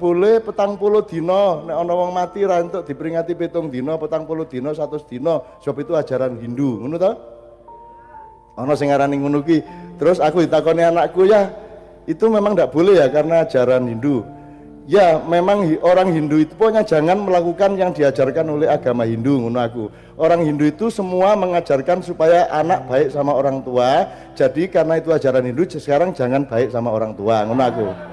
boleh petang puluh dino. Nek ana wong mati ra entuk diperingati pitung dino petang puluh dino satu dino. Sebab itu ajaran Hindu ngono to? Ana sing ngarani ngono ki. Terus aku ditakoni anakku ya itu memang tidak boleh ya karena ajaran Hindu. Ya memang orang Hindu itu pokoknya jangan melakukan yang diajarkan oleh agama Hindu ngono aku. Orang Hindu itu semua mengajarkan supaya anak baik sama orang tua. Jadi karena itu ajaran Hindu sekarang jangan baik sama orang tua ngono aku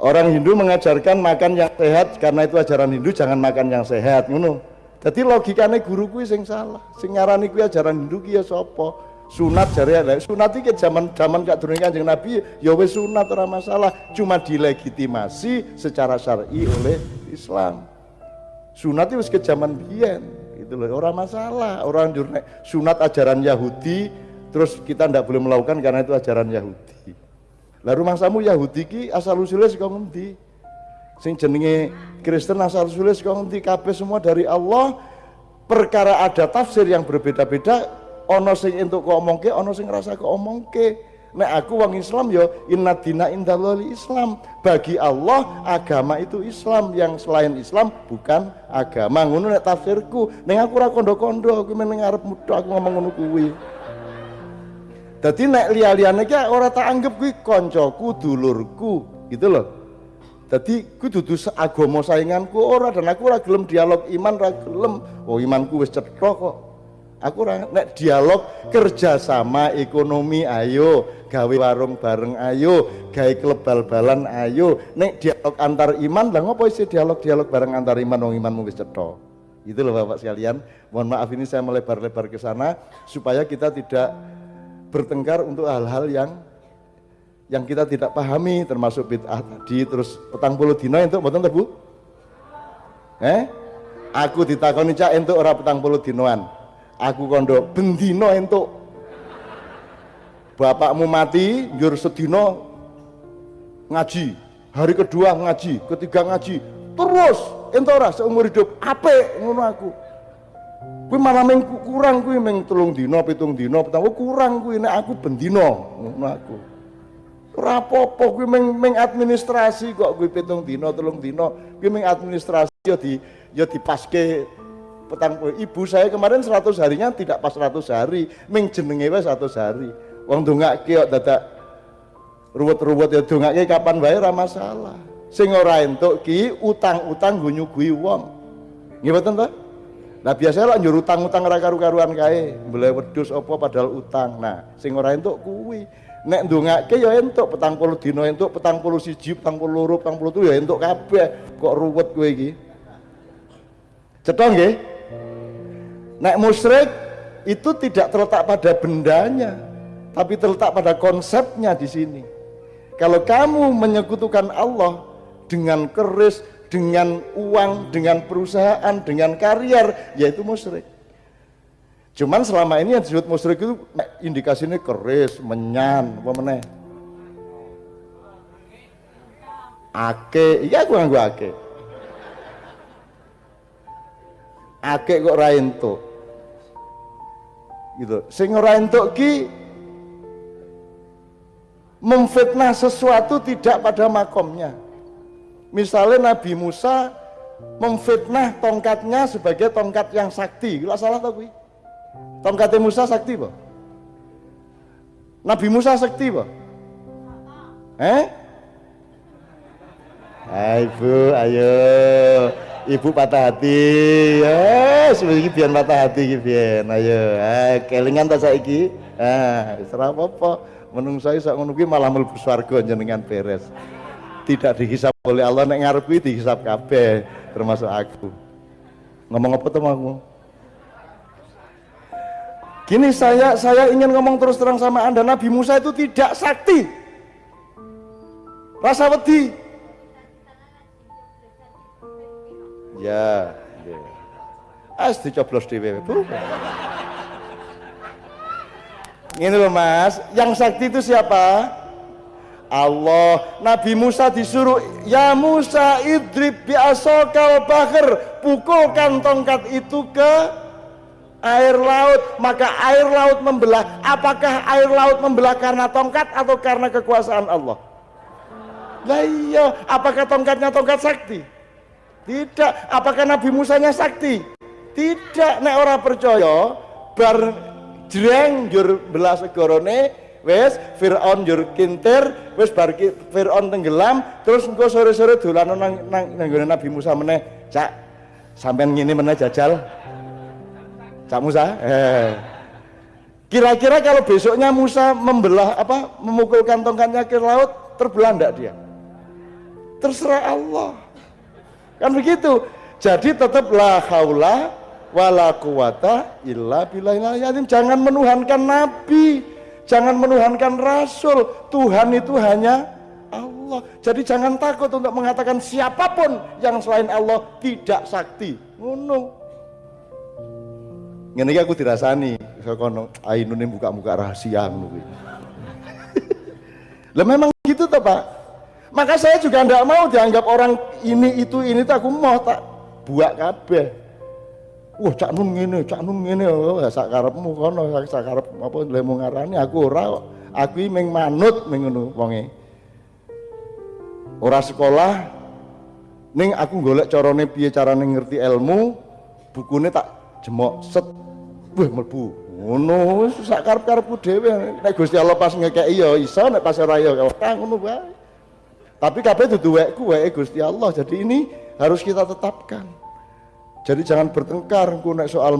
orang Hindu mengajarkan makan yang sehat karena itu ajaran Hindu jangan makan yang sehat ngono. Jadi logikanya guru kuwi sing salah. Sing ngarani kuwi ajaran Hindu ki ya sapa? Sunat jare ya sunat iki zaman zaman gak durung Kanjeng Nabi ya wis sunat ora masalah. Cuma dilegitimasi secara syar'i oleh Islam. Sunat itu ke zaman biyen itu loh. Orang masalah. Orang jurnek sunat ajaran Yahudi terus kita tidak boleh melakukan karena itu ajaran Yahudi lah rumah samu Yahudi ki asal usulnya saka ngendi? Sing jenenge Kristen asal usulnya saka ngendi? Kabeh semua dari Allah. Perkara ada tafsir yang berbeda-beda, ono sing entuk kok omongke, ono sing ngrasa kok omongke. Nek aku wong Islam yo inna dina indallahi Islam. Bagi Allah agama itu Islam, yang selain Islam bukan agama. Ngono nek tafsirku. Ning aku ora kondo-kondo, aku meneng arep aku ngomong ngono kuwi. Jadi nek liya-liyane ki ora tak anggap kuwi koncoku, dulurku, gitu loh. Jadi ku dudu agama sainganku ora dan aku ora gelem dialog iman ora gelem. Oh imanku wis cetha kok. Aku ora nek dialog kerjasama ekonomi ayo, gawe warung bareng ayo, gawe klub bal-balan ayo. Nek dialog antar iman lah ngopo isi dialog-dialog bareng antar iman wong imanmu wis cetha. Itu loh Bapak sekalian. Mohon maaf ini saya melebar-lebar ke sana supaya kita tidak bertengkar untuk hal-hal yang yang kita tidak pahami termasuk bid'ah tadi terus petang puluh dino untuk betul Bu? Eh? Aku ditakoni cak untuk orang petang puluh dinoan. Aku kondo bendino untuk bapakmu mati jur sedino ngaji hari kedua ngaji ketiga ngaji terus entora seumur hidup ape ngono aku Kuwi malah meng kurang kuwi meng telung dino, pitung dino, petang kurang kuwi nek aku bendino ngono aku. Ora apa-apa kuwi meng, meng administrasi kok kuwi pitung dino, telung dino, kuwi meng administrasi ya di ya dipaske petang ibu saya kemarin 100 harinya tidak pas 100 hari, meng jenenge wis 100 hari. Wong dongake kok dadak ruwet-ruwet ya dongake kapan wae ora masalah. Sing ora entuk ki utang-utang go nyuguhi wong. Nggih mboten to? Nah biasanya lah nyuruh utang-utang ra karu-karuan kae, boleh wedhus apa padahal utang. Nah, sing ora entuk kuwi. Nek ndongake ya entuk petang puluh dino entuk petang puluh siji, petang puluh loro, petang puluh ya entuk kabeh. Kok ruwet kowe iki? Cetha nggih? Nek musyrik itu tidak terletak pada bendanya, tapi terletak pada konsepnya di sini. Kalau kamu menyekutukan Allah dengan keris, dengan uang, dengan perusahaan, dengan karier, yaitu musyrik. Cuman selama ini yang disebut musyrik itu indikasinya keris, menyan, apa meneh. Ake, iya aku nganggo ake. Ake kok ra entuk. Gitu. Sing ora entuk ki memfitnah sesuatu tidak pada makomnya misalnya Nabi Musa memfitnah tongkatnya sebagai tongkat yang sakti. Gila salah tau gue tongkatnya Musa sakti pak Nabi Musa sakti pak eh Hai ibu, ayo. Ibu patah hati. Ya sebenarnya biar patah hati biar ayo eh, kelingan tak saiki? Ah serah apa menung saya sak ngono malah mlebu swarga jenengan beres tidak dihisap oleh Allah nek ngarep kuwi dihisap kabeh termasuk aku. Ngomong apa tuh aku gini saya saya ingin ngomong terus terang sama anda. Nabi Musa itu tidak sakti. Rasa wedi. Ya ya. As dicoblos di ini loh mas. Yang sakti itu siapa Allah. Nabi Musa disuruh ya Musa idrib biasokal bakar pukulkan tongkat itu ke air laut. Maka air laut membelah. Apakah air laut membelah karena tongkat atau karena kekuasaan Allah? Lah iya. Apakah tongkatnya tongkat sakti? Tidak. Apakah Nabi Musanya sakti? Tidak. Nek ora percaya bar jreng jur belas segorone wes Fir'aun jur kintir wes bar Fir'aun tenggelam terus engko sore-sore dolan nang nang, nang Nabi Musa meneh. Cak sampean ngene meneh jajal? Cak Musa? Eh. Kira-kira kalau besoknya Musa membelah apa memukul kantongkannya ke laut terbelah enggak dia? Terserah Allah. Kan begitu. Jadi tetap la haula wala quwata illa billahil jangan menuhankan nabi jangan menuhankan rasul. Tuhan itu hanya Allah. Jadi jangan takut untuk mengatakan siapa pun yang selain Allah tidak sakti. Ngono. Ngene aku dirasani. Kono ainune buka-buka rahasia ngono Lah memang gitu toh Pak. Maka saya juga tidak mau dianggap orang ini itu ini tak aku mau tak buat kabeh wah cak nun ngene cak nun ngene oh sak karepmu kono sak karep apa lemu ngarani? Aku ora aku ming manut ming ngono wonge. Ora sekolah ning aku golek carane piye carane ngerti ilmu bukune tak jemok set. Wah mlebu. Ngono wis sak karep-karepku dhewe. Nek Gusti Allah pas ngekeki ya iso nek pas ora ya ora ngono wae. Tapi kabeh dudu wekku weke Gusti Allah. Jadi ini harus kita tetapkan jadi jangan bertengkar engko nek soal